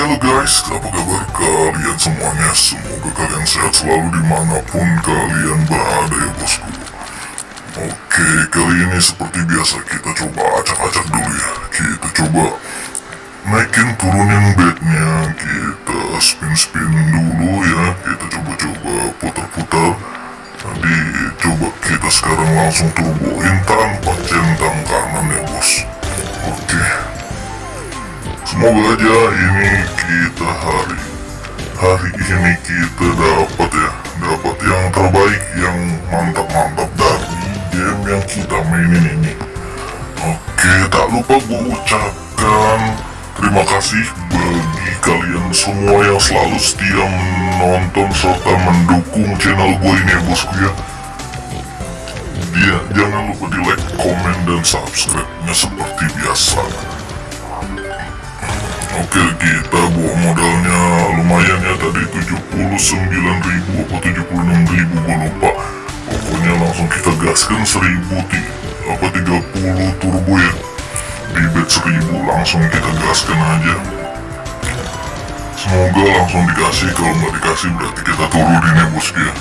halo guys, apa kabar kalian semuanya? Semoga kalian sehat selalu di mana pun kalian berada ya bosku. Oke, kali ini seperti biasa kita coba acak-acak dulu ya. Kita coba naikin turunin bednya. Kita spin-spin dulu ya. Kita coba-coba putar-putar. Nanti coba kita sekarang langsung turboin tanpa centang kanan ya bos. Oke Semoga aja ini kita hari hari ini kita dapat ya dapat yang terbaik yang mantap-mantap dari game yang kita mainin ini. Oke, tak lupa gue ucapkan terima kasih bagi kalian semua yang selalu setia menonton serta mendukung channel gue ini ya bosku ya. Dia jangan lupa di like, komen, dan subscribe-nya seperti biasa. Oke kita bawa modalnya lumayan ya. Tadi 79.000 apa 76.000 gue lupa. Pokoknya langsung kita gaskan 1000 apa 30 turbo ya. Di bet 1000 langsung kita gaskan aja. Semoga langsung dikasih kalau nggak dikasih berarti kita turunin ya bosku ya.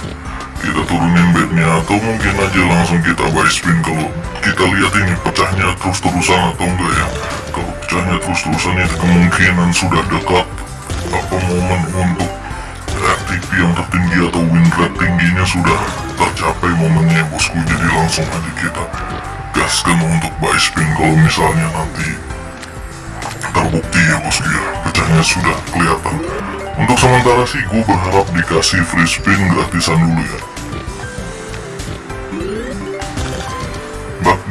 Kita turunin bednya atau mungkin aja langsung kita buy spin. Kalau kita lihat ini pecahnya terus-terusan atau enggak ya pecahnya terus-terusan itu kemungkinan sudah dekat. Apa momen untuk RTP yang tertinggi atau win rate tingginya sudah tercapai momennya bosku? Jadi langsung aja kita gaskan untuk buy spin kalau misalnya nanti terbukti ya bosku ya pecahnya sudah kelihatan. Untuk sementara sih gue berharap dikasih free spin gratisan dulu ya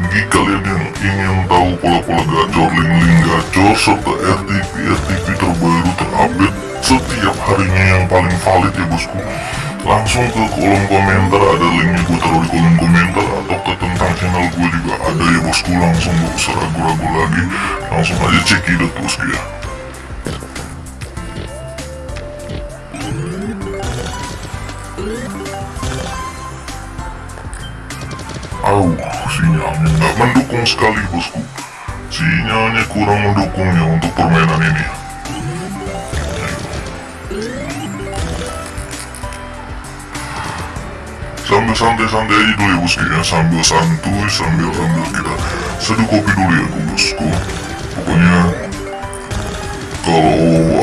bagi kalian yang ingin tahu pola-pola gacor, link-link gacor, serta RTP-RTP terbaru terupdate setiap harinya yang paling valid ya bosku. Langsung ke kolom komentar ada linknya gue taruh di kolom komentar atau ke tentang channel gue juga ada ya bosku. Langsung gak usah ragu-ragu lagi. Langsung aja cekidot bosku ya. Au, sinyalnya nggak mendukung sekali bosku. Sinyalnya kurang mendukungnya untuk permainan ini. Sambil santai-santai aja dulu ya bosku ya, sambil santuy, sambil ambil kita seduh kopi dulu ya bosku. Pokoknya kalau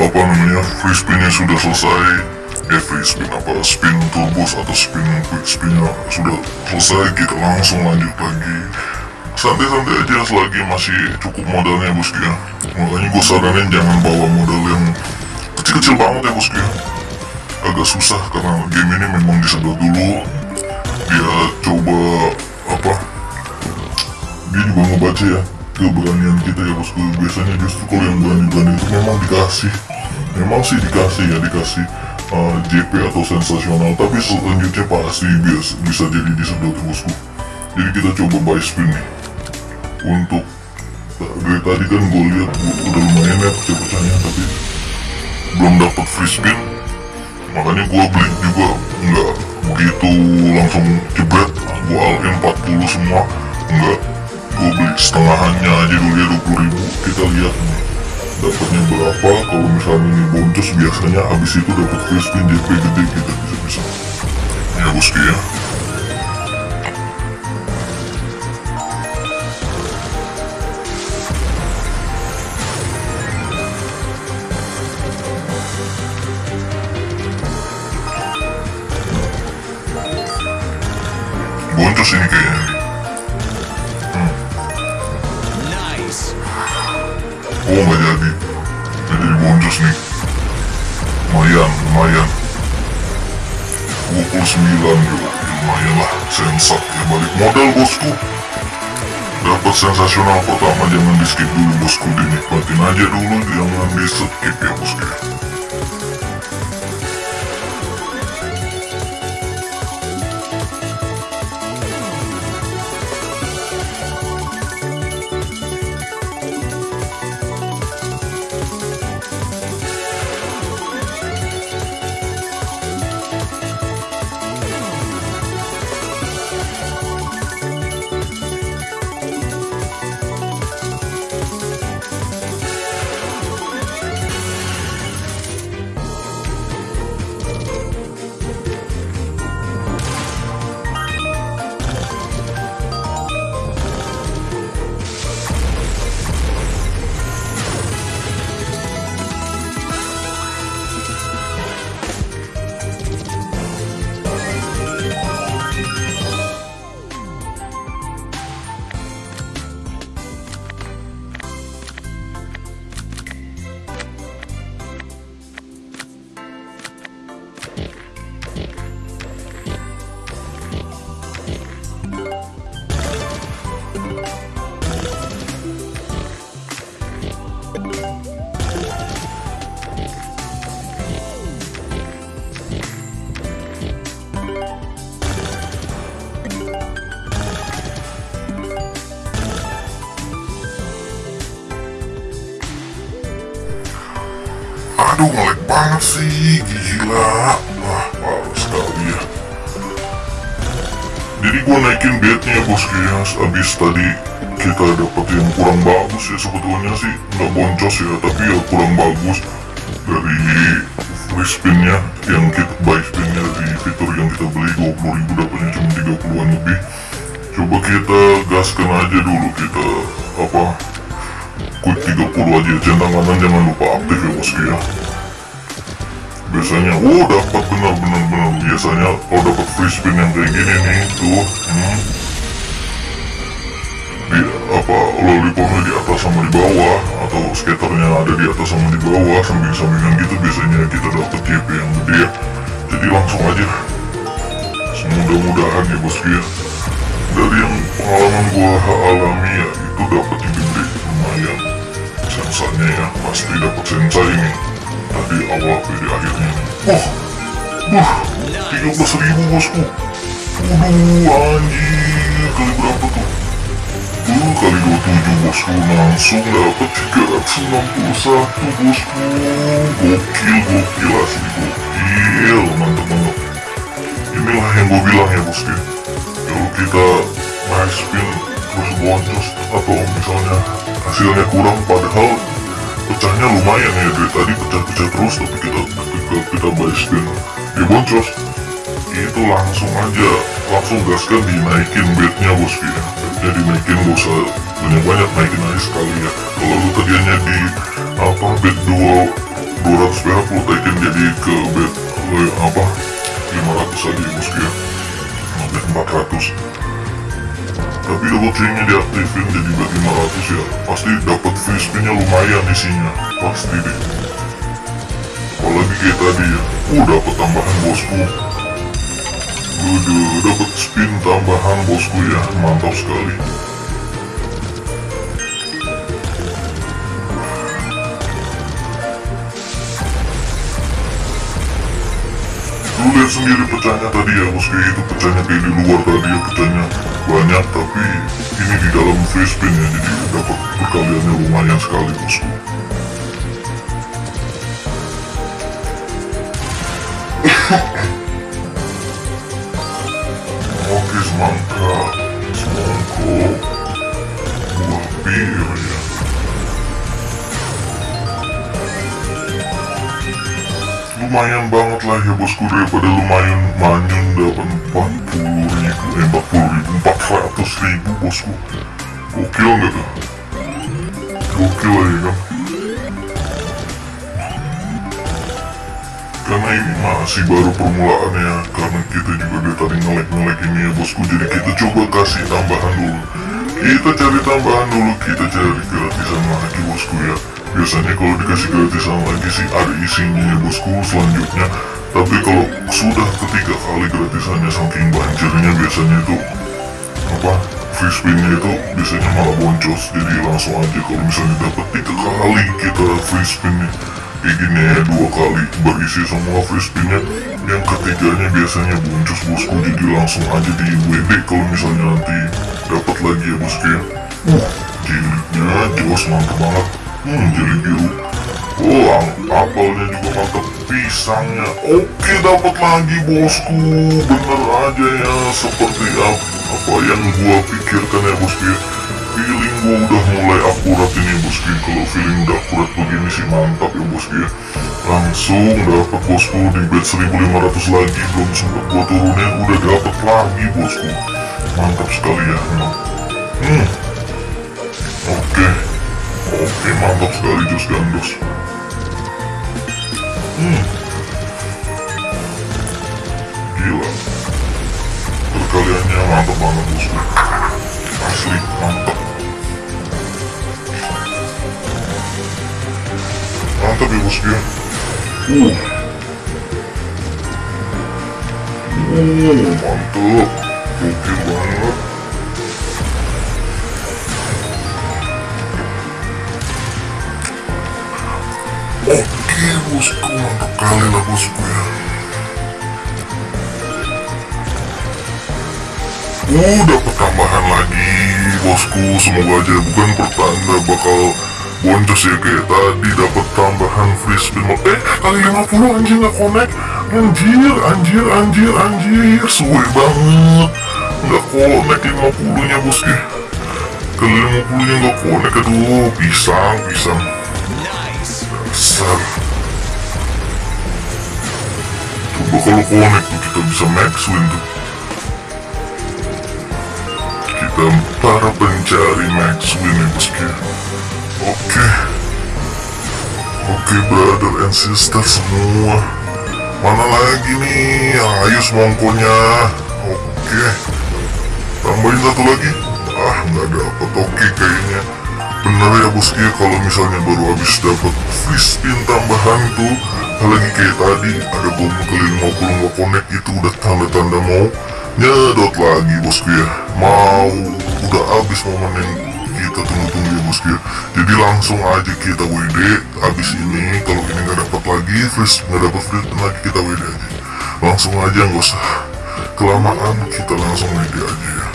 apa namanya spinnya sudah selesai, free spin apa spin turbos atau spin quick spinnya sudah selesai kita langsung lanjut lagi santai-santai aja selagi masih cukup modalnya bosku ya makanya gue saranin jangan bawa modal yang kecil-kecil banget ya bosku ya agak susah karena game ini memang disedot dulu dia coba apa dia juga ngebaca ya keberanian kita ya bosku biasanya justru kalau yang berani-berani itu memang dikasih memang sih dikasih ya dikasih uh, JP atau sensasional tapi selanjutnya pasti bias, bisa jadi disedot bosku jadi kita coba buy spin nih. Untuk dari tadi kan gue lihat udah lumayan ya pecah-pecahnya tapi belum dapat free spin. Makanya gue beli juga nggak begitu langsung jebret. Gue al 40 semua enggak. Gue beli setengahannya aja dulu ya 20 ribu. Kita lihat nih dapatnya berapa? Kalau misalnya ini boncos biasanya habis itu dapat spin JP gede kita bisa bisa. Ya bosku ya. Boncos ini kayaknya sensat ya balik modal bosku. Dapat sensasional pertama jangan di skip dulu bosku. Dinikmatin aja dulu jangan di skip ya bosku Aduh ngelag banget sih, gila. Wah, parah sekali ya. Jadi gue naikin bednya bosku ya, abis tadi kita dapat yang kurang bagus ya sebetulnya sih nggak boncos ya, tapi ya kurang bagus dari free spinnya yang kita buy spinnya di fitur yang kita beli 20 ribu dapatnya cuma 30an lebih. Coba kita gaskan aja dulu kita apa 30 aja centang kanan jangan lupa aktif ya bosku ya biasanya oh dapat benar benar biasanya kalau dapat free spin yang kayak gini nih tuh hmm, di apa lollipopnya di atas sama di bawah atau skaternya ada di atas sama di bawah samping sampingan gitu biasanya kita dapat JP yang gede. Ya jadi langsung aja. Semudah-mudahan ya bosku ya dari yang pengalaman gua alami ya itu dapat yang gede lumayan sensanya ya pasti dapat sensa ini tadi awal dari akhirnya wah wah tiga belas ribu bosku waduh anjir kali berapa tuh Uh, kali 27 bosku langsung dapat 361 bosku gokil gokil asli gokil mantep banget inilah yang gue bilang ya bosku kalau kita main spin terus boncos atau misalnya hasilnya kurang padahal pecahnya lumayan ya dari tadi pecah-pecah terus tapi kita ketika kita buy ya boncos itu langsung aja langsung gaskan dinaikin bednya bosku ya. Bednya dinaikin gak usah banyak-banyak naikin aja sekali ya. Kalau lu tadinya di apa bed 2 200 perak lu naikin jadi ke bed eh, apa 500 aja ya bosku ya. Nah, bed 400 tapi double chainnya diaktifin jadi bed 500 ya. Pasti dapat free spinnya lumayan isinya pasti deh. Apalagi kayak tadi ya. Uh dapat tambahan bosku. Udah dapat spin tambahan bosku ya. Mantap sekali Lu lihat sendiri pecahnya tadi ya bosku itu pecahnya kayak di luar tadi ya pecahnya banyak tapi ini di dalam free spin ya jadi dapat perkaliannya lumayan sekali bosku. Oke semangka Semangka Buah bir Lumayan banget lah ya bosku. Daripada lumayan manyun dapat 40 ribu Eh 40 ribu 400 ribu bosku. Gokil nggak tuh? Gokil ya kan? Karena ini masih baru permulaan ya karena kita juga dari tadi ngelek-ngelek ini ya bosku. Jadi kita coba kasih tambahan dulu. Kita cari tambahan dulu kita cari gratisan lagi bosku ya biasanya kalau dikasih gratisan lagi sih ada isinya ya bosku selanjutnya. Tapi kalau sudah ketiga kali gratisannya saking banjirnya biasanya itu apa free spinnya itu biasanya malah boncos. Jadi langsung aja kalau misalnya dapat tiga kali kita free spinnya kayak gini ya dua kali berisi semua free spinnya yang ketiganya biasanya boncos bosku. Jadi langsung aja di WD kalau misalnya nanti dapat lagi ya bosku ya. Uh jilidnya jos mantap banget hmm jilid biru. Oh apelnya juga mantap pisangnya. Oke dapat lagi bosku. Bener aja ya seperti apa, yang gua pikirkan ya bosku ya. Feeling gua udah mulai akurat ini bosku. Kalau feeling udah akurat begini sih mantap ya bosku ya. Langsung dapat bosku di bed 1500 lagi. Belum sempat gua turunin udah dapat lagi bosku. Mantap sekali ya hmm oke mantap sekali jos gandos hmm gila perkaliannya mantap banget bosku asli mantap mantap ya bosku ya uh. Uh mantap gokil oke bosku mantap kali lah bosku ya Uh, dapat tambahan lagi, bosku. Semoga aja bukan pertanda bakal boncos ya kayak tadi. Dapat tambahan free spin eh kali 50 anjir nggak connect. Anjir anjir anjir anjir. Suwe banget. Nggak connect 50 nya bosku. Kali 50 nya nggak connect aduh pisang pisang. Besar. Coba kalau connect tuh kita bisa max win tuh kita para pencari max win ya bosku oke. Oke brother and sister semua. Mana lagi nih? Ayo semongkonya oke. Tambahin satu lagi. Ah nggak dapat oke kayaknya bener ya bosku ya kalau misalnya baru habis dapat free spin tambahan tuh apalagi kayak tadi ada bom kali 50 nggak connect itu udah tanda-tanda mau nyedot lagi bosku ya mau udah habis momen yang kita tunggu-tunggu ya bosku ya jadi langsung aja kita WD habis ini kalau ini nggak dapat lagi free nggak dapat free lagi kita WD aja. Langsung aja nggak usah. Kelamaan kita langsung WD aja ya.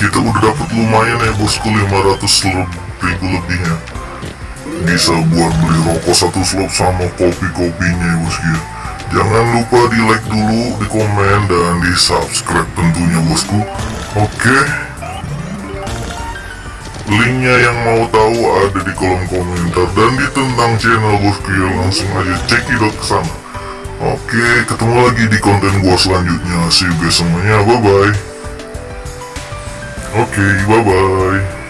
Kita udah dapat lumayan ya bosku 500 ribu lebihnya. Bisa buat beli rokok satu slop sama kopi-kopinya ya bosku ya jangan lupa di like dulu di komen dan di subscribe tentunya bosku. Oke? Linknya yang mau tahu ada di kolom komentar dan di tentang channel bosku ya langsung aja cekidot ke sana. Oke ketemu lagi di konten gua selanjutnya. See you guys semuanya. Bye bye Oke, bye-bye.